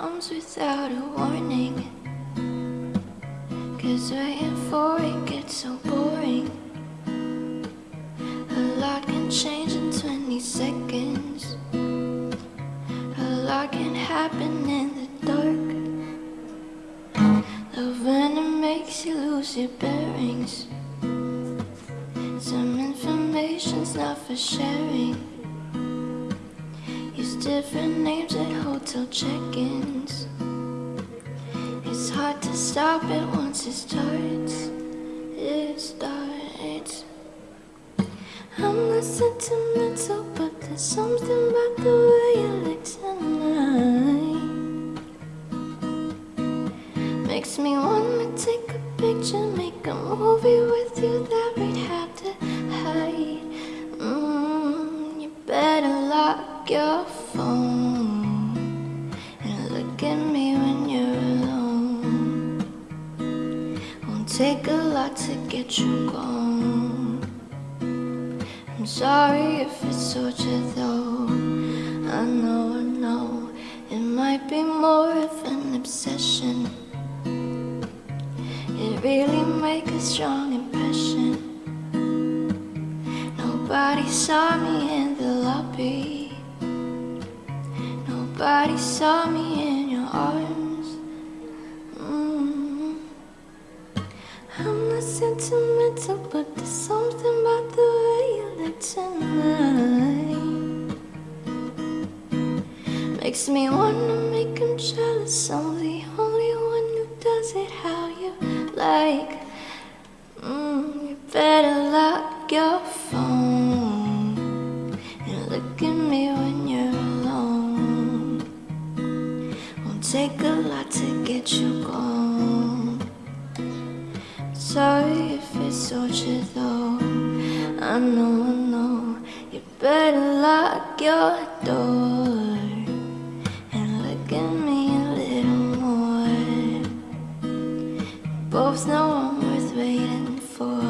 comes without a warning. Cause waiting for it gets so boring. A lot can change in 20 seconds. A lot can happen in the dark. When it makes you lose your bearings. Some information's not for sharing. Use different names at hotel check-ins. Stop it once it starts. It starts. I'm not sentimental, but there's something about the way you look tonight. Makes me wanna take a picture, make a movie with you that we'd have to hide. Mm, you better lock your take a lot to get you gone. I'm sorry if it's torture though. I know, I know, it might be more of an obsession. It really make a strong impression. Nobody saw me in the lobby. Nobody saw me in your arms. Sentimental, but there's something about the way you look tonight. Makes me wanna make him jealous. I'm the only one who does it how you like. Mm, you better lock your phone and look at me when you're alone. Won't take a lot to get you gone sorry if it's torture, though. I know, I know. You better lock your door And look at me a little more. Both know I'm worth waiting for.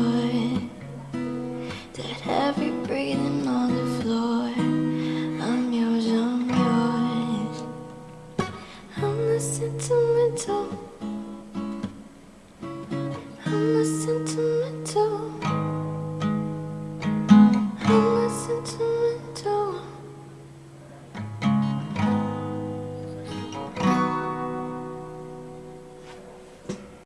That heavy breathing on the floor. I'm yours, I'm yours. I'm the sentimental sentimental.